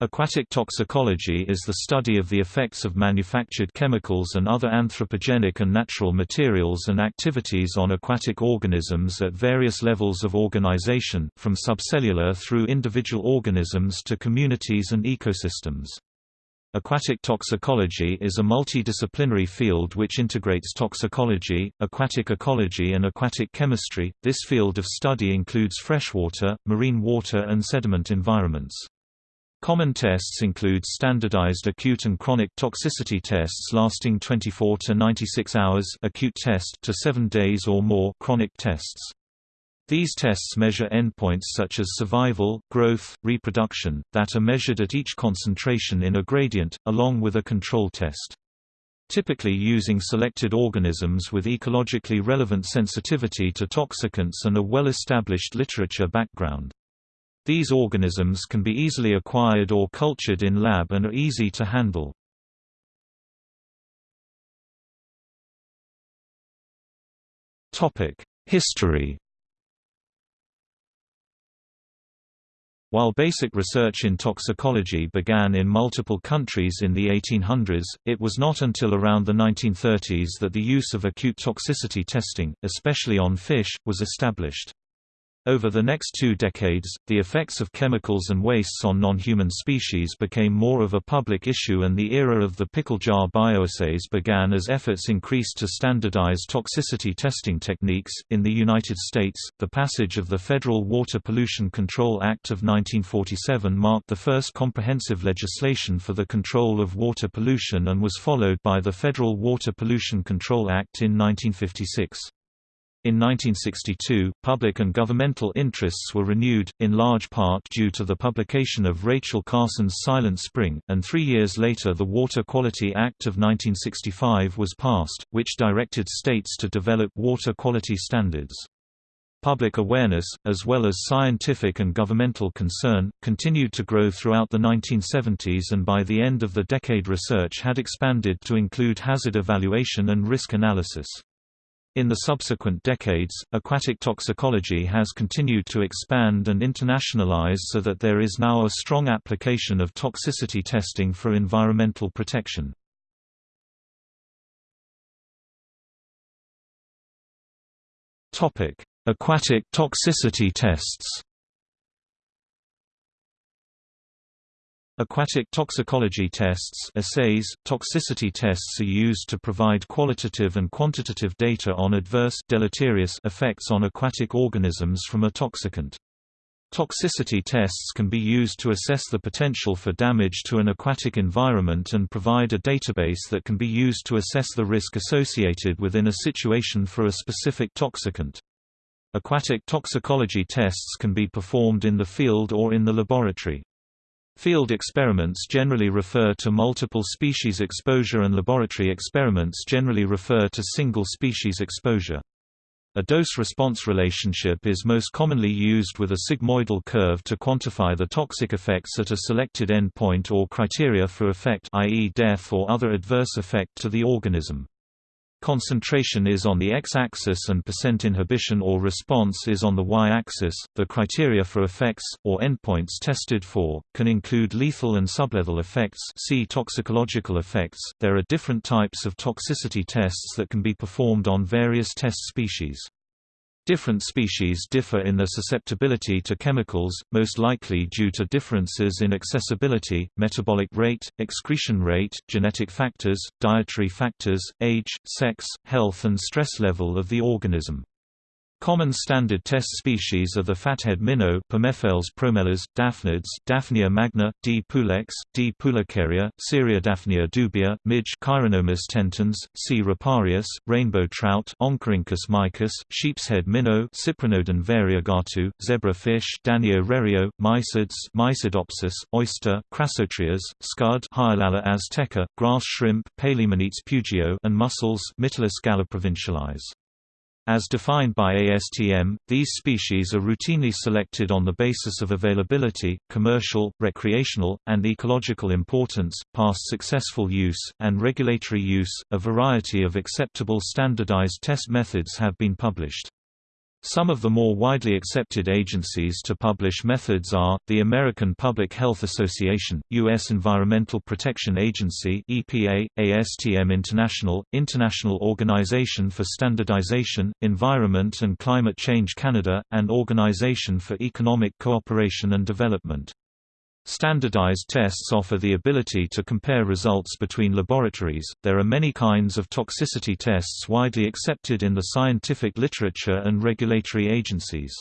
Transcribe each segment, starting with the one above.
Aquatic toxicology is the study of the effects of manufactured chemicals and other anthropogenic and natural materials and activities on aquatic organisms at various levels of organization, from subcellular through individual organisms to communities and ecosystems. Aquatic toxicology is a multidisciplinary field which integrates toxicology, aquatic ecology and aquatic chemistry. This field of study includes freshwater, marine water and sediment environments. Common tests include standardized acute and chronic toxicity tests lasting 24 to 96 hours acute test to 7 days or more chronic tests. These tests measure endpoints such as survival, growth, reproduction, that are measured at each concentration in a gradient, along with a control test. Typically using selected organisms with ecologically relevant sensitivity to toxicants and a well-established literature background. These organisms can be easily acquired or cultured in lab and are easy to handle. History While basic research in toxicology began in multiple countries in the 1800s, it was not until around the 1930s that the use of acute toxicity testing, especially on fish, was established. Over the next two decades, the effects of chemicals and wastes on non-human species became more of a public issue and the era of the pickle jar bioassays began as efforts increased to standardize toxicity testing techniques. In the United States, the passage of the Federal Water Pollution Control Act of 1947 marked the first comprehensive legislation for the control of water pollution and was followed by the Federal Water Pollution Control Act in 1956. In 1962, public and governmental interests were renewed, in large part due to the publication of Rachel Carson's Silent Spring, and three years later the Water Quality Act of 1965 was passed, which directed states to develop water quality standards. Public awareness, as well as scientific and governmental concern, continued to grow throughout the 1970s and by the end of the decade research had expanded to include hazard evaluation and risk analysis. In the subsequent decades, aquatic toxicology has continued to expand and internationalize so that there is now a strong application of toxicity testing for environmental protection. Aquatic toxicity tests Aquatic toxicology tests assays, toxicity tests are used to provide qualitative and quantitative data on adverse deleterious effects on aquatic organisms from a toxicant. Toxicity tests can be used to assess the potential for damage to an aquatic environment and provide a database that can be used to assess the risk associated within a situation for a specific toxicant. Aquatic toxicology tests can be performed in the field or in the laboratory. Field experiments generally refer to multiple species exposure and laboratory experiments generally refer to single species exposure. A dose-response relationship is most commonly used with a sigmoidal curve to quantify the toxic effects at a selected endpoint or criteria for effect i.e. death or other adverse effect to the organism. Concentration is on the x-axis and percent inhibition or response is on the y-axis. The criteria for effects or endpoints tested for can include lethal and sublethal effects. See toxicological effects. There are different types of toxicity tests that can be performed on various test species. Different species differ in their susceptibility to chemicals, most likely due to differences in accessibility, metabolic rate, excretion rate, genetic factors, dietary factors, age, sex, health and stress level of the organism. Common standard test species are the fathead minnow Pimephales promelas, daphnids Daphnia magna, D. pulex, D. pulicaria, Daphnia dubia, midge Chironomus tentans, C. riparius, rainbow trout Oncorhynchus mykiss, sheepshead minnow Cyprinodon variegatu, zebrafish Danio rerio, mysids Mysidopsis, oyster Crassotreas, scud Hyalella azteca, grass shrimp Palaemonetes pugio and mussels Mytilus galloprovincialis. As defined by ASTM, these species are routinely selected on the basis of availability, commercial, recreational, and ecological importance, past successful use, and regulatory use. A variety of acceptable standardized test methods have been published. Some of the more widely accepted agencies to publish methods are, the American Public Health Association, U.S. Environmental Protection Agency EPA, ASTM International, International Organization for Standardization, Environment and Climate Change Canada, and Organization for Economic Cooperation and Development. Standardized tests offer the ability to compare results between laboratories. There are many kinds of toxicity tests widely accepted in the scientific literature and regulatory agencies.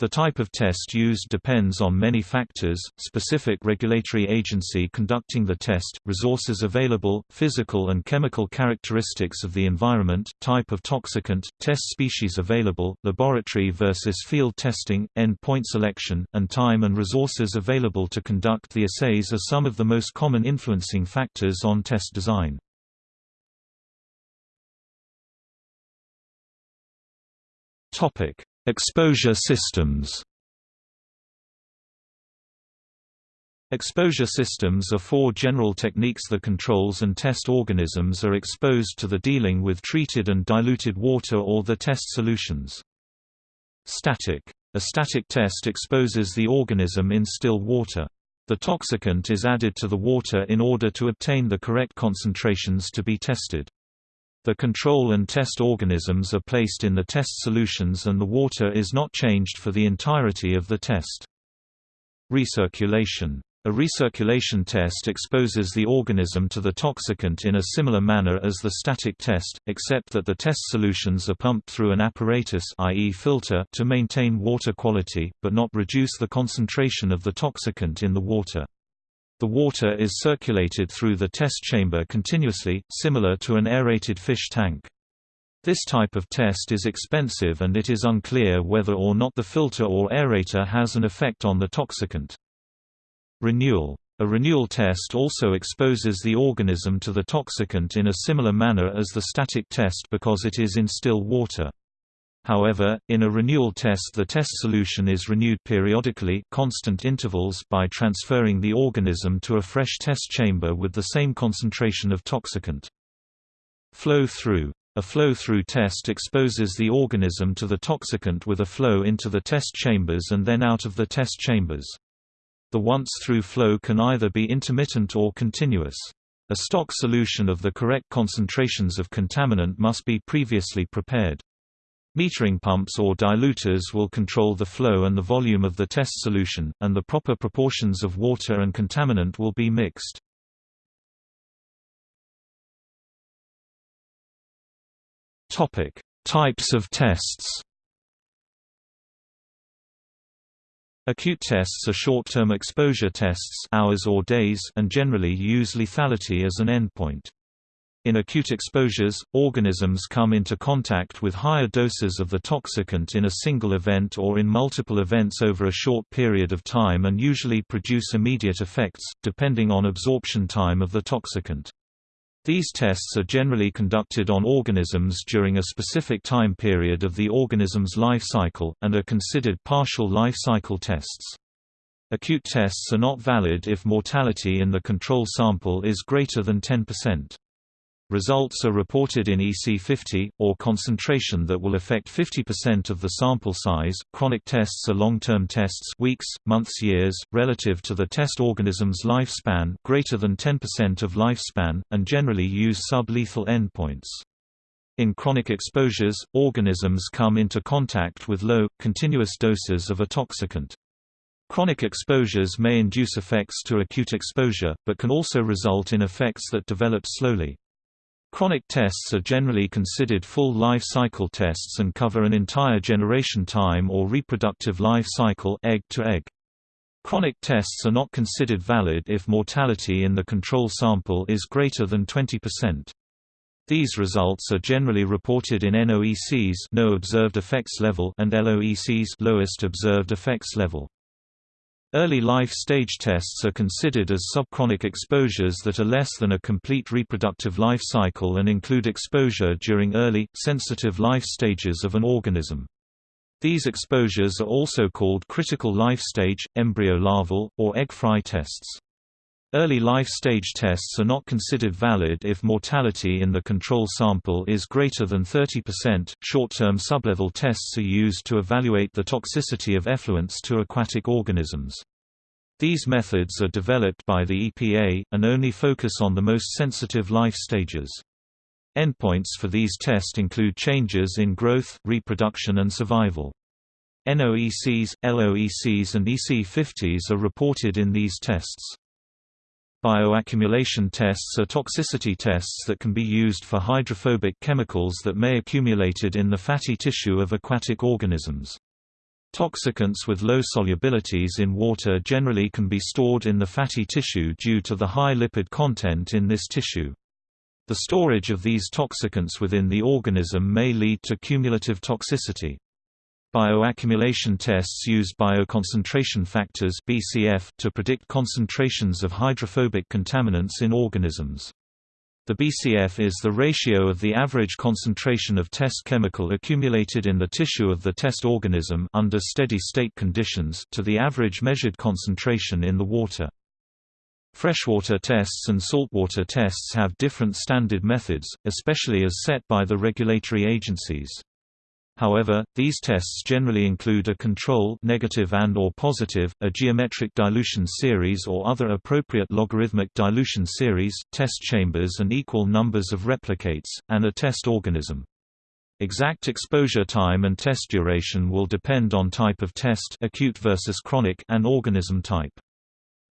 The type of test used depends on many factors, specific regulatory agency conducting the test, resources available, physical and chemical characteristics of the environment, type of toxicant, test species available, laboratory versus field testing, end-point selection, and time and resources available to conduct the assays are some of the most common influencing factors on test design. Topic Exposure systems Exposure systems are four general techniques The controls and test organisms are exposed to the dealing with treated and diluted water or the test solutions. Static. A static test exposes the organism in still water. The toxicant is added to the water in order to obtain the correct concentrations to be tested. The control and test organisms are placed in the test solutions and the water is not changed for the entirety of the test. Recirculation. A recirculation test exposes the organism to the toxicant in a similar manner as the static test, except that the test solutions are pumped through an apparatus i.e. filter to maintain water quality, but not reduce the concentration of the toxicant in the water. The water is circulated through the test chamber continuously, similar to an aerated fish tank. This type of test is expensive and it is unclear whether or not the filter or aerator has an effect on the toxicant. Renewal. A renewal test also exposes the organism to the toxicant in a similar manner as the static test because it is in still water. However, in a renewal test the test solution is renewed periodically constant intervals by transferring the organism to a fresh test chamber with the same concentration of toxicant. Flow-through. A flow-through test exposes the organism to the toxicant with a flow into the test chambers and then out of the test chambers. The once-through flow can either be intermittent or continuous. A stock solution of the correct concentrations of contaminant must be previously prepared. Metering pumps or diluters will control the flow and the volume of the test solution, and the proper proportions of water and contaminant will be mixed. Topic: Types of tests. Acute tests are short-term exposure tests hours or days and generally use lethality as an endpoint. In acute exposures, organisms come into contact with higher doses of the toxicant in a single event or in multiple events over a short period of time and usually produce immediate effects, depending on absorption time of the toxicant. These tests are generally conducted on organisms during a specific time period of the organism's life cycle, and are considered partial life cycle tests. Acute tests are not valid if mortality in the control sample is greater than 10%. Results are reported in EC50, or concentration that will affect 50% of the sample size. Chronic tests are long-term tests weeks, months, years, relative to the test organism's lifespan greater than 10% of lifespan, and generally use sublethal endpoints. In chronic exposures, organisms come into contact with low, continuous doses of a toxicant. Chronic exposures may induce effects to acute exposure, but can also result in effects that develop slowly. Chronic tests are generally considered full life cycle tests and cover an entire generation time or reproductive life cycle egg to egg. Chronic tests are not considered valid if mortality in the control sample is greater than 20%. These results are generally reported in NOECs no observed effects level and LOECs lowest observed effects level. Early life stage tests are considered as subchronic exposures that are less than a complete reproductive life cycle and include exposure during early, sensitive life stages of an organism. These exposures are also called critical life stage, embryo larval, or egg fry tests. Early life stage tests are not considered valid if mortality in the control sample is greater than 30%. Short-term sublethal tests are used to evaluate the toxicity of effluents to aquatic organisms. These methods are developed by the EPA, and only focus on the most sensitive life stages. Endpoints for these tests include changes in growth, reproduction and survival. NOECs, LOECs and EC50s are reported in these tests. Bioaccumulation tests are toxicity tests that can be used for hydrophobic chemicals that may accumulated in the fatty tissue of aquatic organisms. Toxicants with low solubilities in water generally can be stored in the fatty tissue due to the high lipid content in this tissue. The storage of these toxicants within the organism may lead to cumulative toxicity. Bioaccumulation tests use bioconcentration factors (BCF) to predict concentrations of hydrophobic contaminants in organisms. The BCF is the ratio of the average concentration of test chemical accumulated in the tissue of the test organism under steady-state conditions to the average measured concentration in the water. Freshwater tests and saltwater tests have different standard methods, especially as set by the regulatory agencies. However, these tests generally include a control negative and or positive, a geometric dilution series or other appropriate logarithmic dilution series, test chambers and equal numbers of replicates, and a test organism. Exact exposure time and test duration will depend on type of test acute versus chronic and organism type.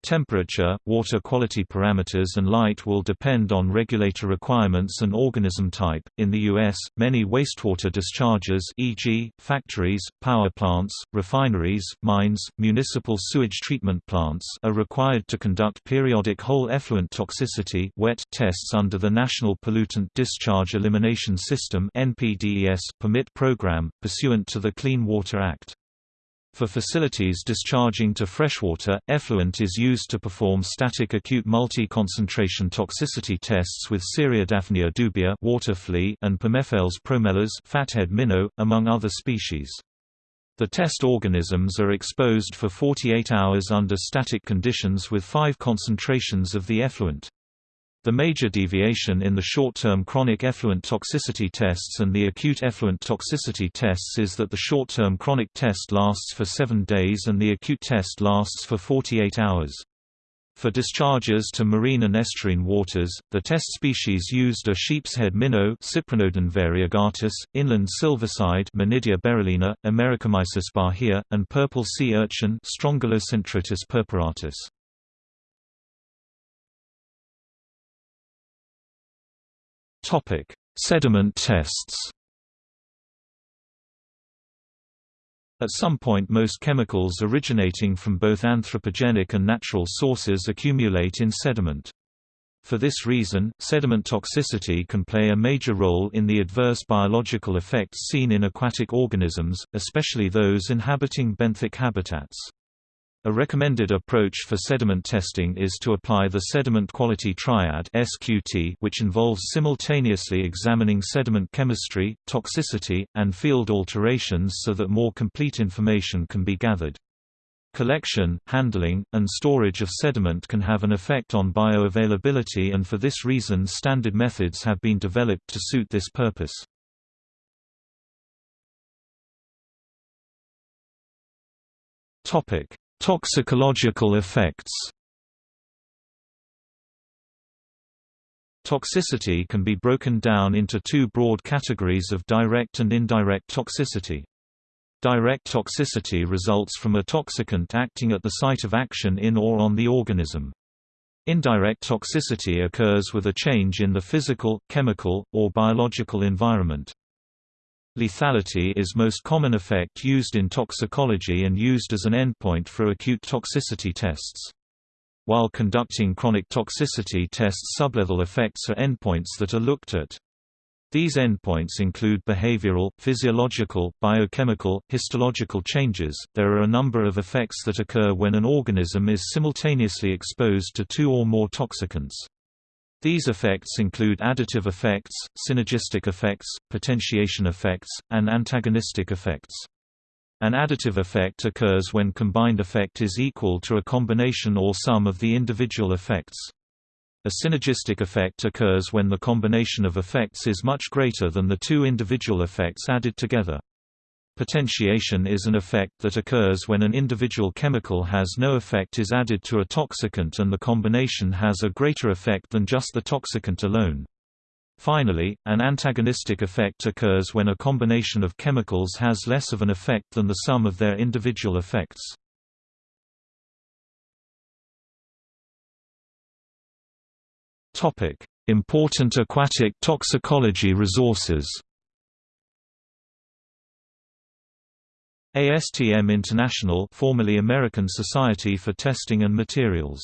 Temperature, water quality parameters and light will depend on regulator requirements and organism type. In the US, many wastewater discharges, e.g., factories, power plants, refineries, mines, municipal sewage treatment plants, are required to conduct periodic whole effluent toxicity (WET) tests under the National Pollutant Discharge Elimination System (NPDES) permit program pursuant to the Clean Water Act. For facilities discharging to freshwater, effluent is used to perform static acute multi-concentration toxicity tests with Ceriodaphnia dubia water flea and Pimephales promelas fathead minnow, among other species. The test organisms are exposed for 48 hours under static conditions with five concentrations of the effluent. The major deviation in the short-term chronic effluent toxicity tests and the acute effluent toxicity tests is that the short-term chronic test lasts for 7 days and the acute test lasts for 48 hours. For discharges to marine and estuarine waters, the test species used are sheepshead minnow Cyprinodon variegatus, inland silverside Menidia beryllina, Americamysis bahia, and purple sea urchin Strongylocentrotus purpuratus. Topic: Sediment tests. At some point most chemicals originating from both anthropogenic and natural sources accumulate in sediment. For this reason, sediment toxicity can play a major role in the adverse biological effects seen in aquatic organisms, especially those inhabiting benthic habitats. A recommended approach for sediment testing is to apply the Sediment Quality Triad (SQT), which involves simultaneously examining sediment chemistry, toxicity, and field alterations so that more complete information can be gathered. Collection, handling, and storage of sediment can have an effect on bioavailability and for this reason standard methods have been developed to suit this purpose. Topic: Toxicological effects Toxicity can be broken down into two broad categories of direct and indirect toxicity. Direct toxicity results from a toxicant acting at the site of action in or on the organism. Indirect toxicity occurs with a change in the physical, chemical, or biological environment. Lethality is most common effect used in toxicology and used as an endpoint for acute toxicity tests. While conducting chronic toxicity tests sublethal effects are endpoints that are looked at. These endpoints include behavioral, physiological, biochemical, histological changes. There are a number of effects that occur when an organism is simultaneously exposed to two or more toxicants. These effects include additive effects, synergistic effects, potentiation effects, and antagonistic effects. An additive effect occurs when combined effect is equal to a combination or sum of the individual effects. A synergistic effect occurs when the combination of effects is much greater than the two individual effects added together. Potentiation is an effect that occurs when an individual chemical has no effect is added to a toxicant and the combination has a greater effect than just the toxicant alone. Finally, an antagonistic effect occurs when a combination of chemicals has less of an effect than the sum of their individual effects. Important aquatic toxicology resources. ASTM International, formerly American Society for Testing and Materials.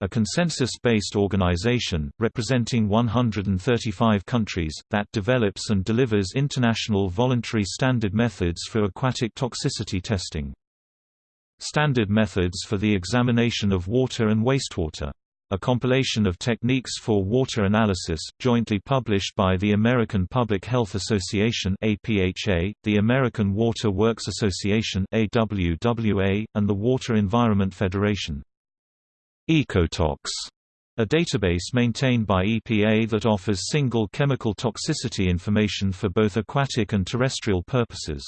A consensus-based organization, representing 135 countries, that develops and delivers international voluntary standard methods for aquatic toxicity testing. Standard methods for the examination of water and wastewater a compilation of techniques for water analysis, jointly published by the American Public Health Association (APHA), the American Water Works Association (AWWA), and the Water Environment Federation. Ecotox, a database maintained by EPA that offers single chemical toxicity information for both aquatic and terrestrial purposes.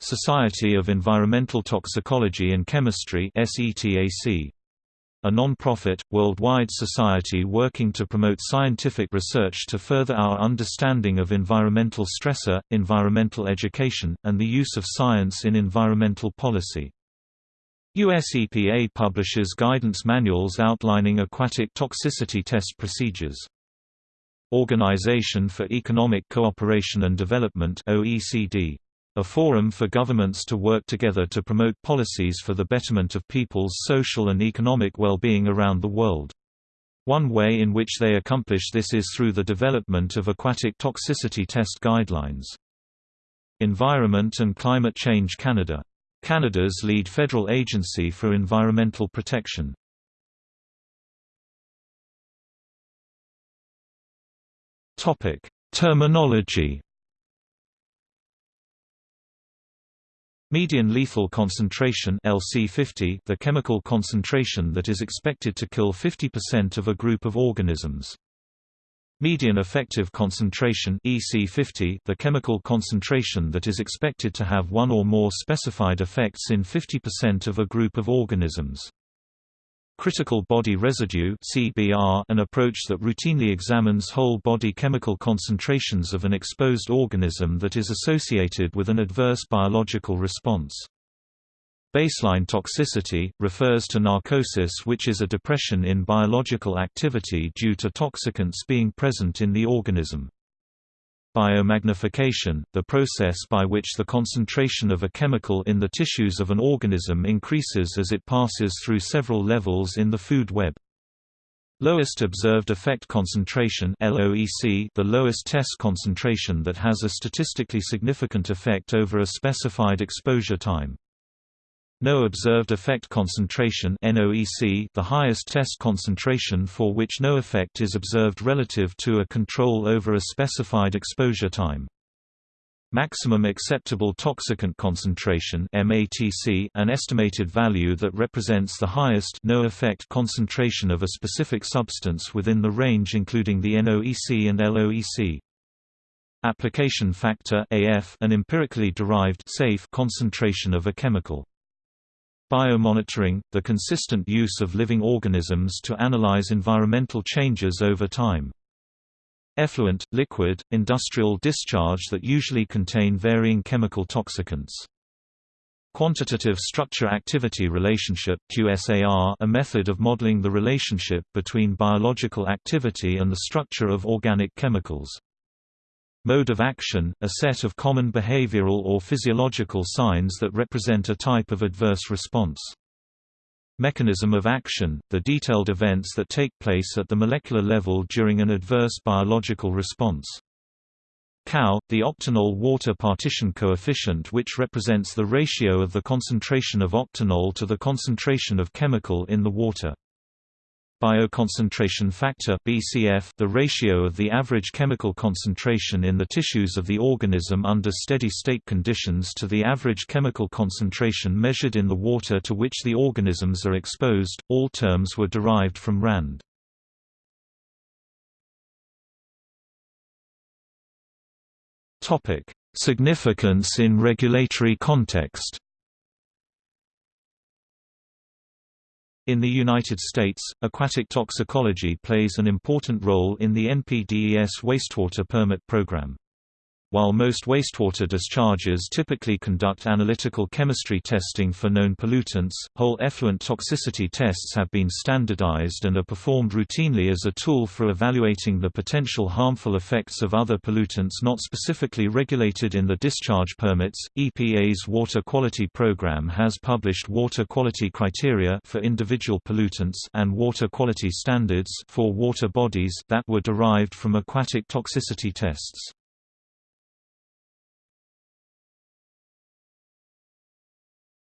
Society of Environmental Toxicology and Chemistry (SETAC) a non-profit, worldwide society working to promote scientific research to further our understanding of environmental stressor, environmental education, and the use of science in environmental policy. US EPA publishes guidance manuals outlining aquatic toxicity test procedures. Organization for Economic Cooperation and Development OECD a forum for governments to work together to promote policies for the betterment of people's social and economic well-being around the world. One way in which they accomplish this is through the development of aquatic toxicity test guidelines. Environment and Climate Change Canada. Canada's lead federal agency for environmental protection. Terminology Median lethal concentration LC50 the chemical concentration that is expected to kill 50% of a group of organisms. Median effective concentration EC50 the chemical concentration that is expected to have one or more specified effects in 50% of a group of organisms. Critical body residue an approach that routinely examines whole body chemical concentrations of an exposed organism that is associated with an adverse biological response. Baseline toxicity, refers to narcosis which is a depression in biological activity due to toxicants being present in the organism. Biomagnification, the process by which the concentration of a chemical in the tissues of an organism increases as it passes through several levels in the food web. Lowest observed effect concentration LOEC the lowest test concentration that has a statistically significant effect over a specified exposure time. No observed effect concentration NOEC the highest test concentration for which no effect is observed relative to a control over a specified exposure time. Maximum acceptable toxicant concentration MATC an estimated value that represents the highest no effect concentration of a specific substance within the range including the NOEC and LOEC. Application factor AF an empirically derived safe concentration of a chemical. Biomonitoring, the consistent use of living organisms to analyze environmental changes over time. Effluent, liquid, industrial discharge that usually contain varying chemical toxicants. Quantitative Structure-Activity Relationship QSAR, a method of modeling the relationship between biological activity and the structure of organic chemicals. Mode of action, a set of common behavioral or physiological signs that represent a type of adverse response. Mechanism of action, the detailed events that take place at the molecular level during an adverse biological response. COW, the octanol water partition coefficient which represents the ratio of the concentration of octanol to the concentration of chemical in the water. Bioconcentration factor (BCF), the ratio of the average chemical concentration in the tissues of the organism under steady-state conditions to the average chemical concentration measured in the water to which the organisms are exposed. All terms were derived from Rand. Topic: Significance in regulatory context. In the United States, aquatic toxicology plays an important role in the NPDES wastewater permit program. While most wastewater discharges typically conduct analytical chemistry testing for known pollutants, whole effluent toxicity tests have been standardized and are performed routinely as a tool for evaluating the potential harmful effects of other pollutants not specifically regulated in the discharge permits. EPA's Water Quality Program has published water quality criteria for individual pollutants and water quality standards for water bodies that were derived from aquatic toxicity tests.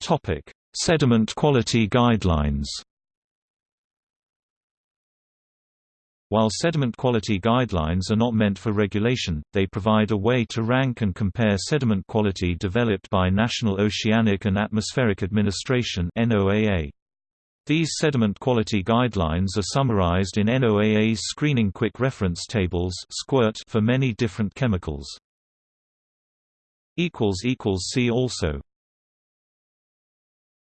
Topic: Sediment quality guidelines. While sediment quality guidelines are not meant for regulation, they provide a way to rank and compare sediment quality developed by National Oceanic and Atmospheric Administration (NOAA). These sediment quality guidelines are summarized in NOAA's Screening Quick Reference Tables for many different chemicals. See also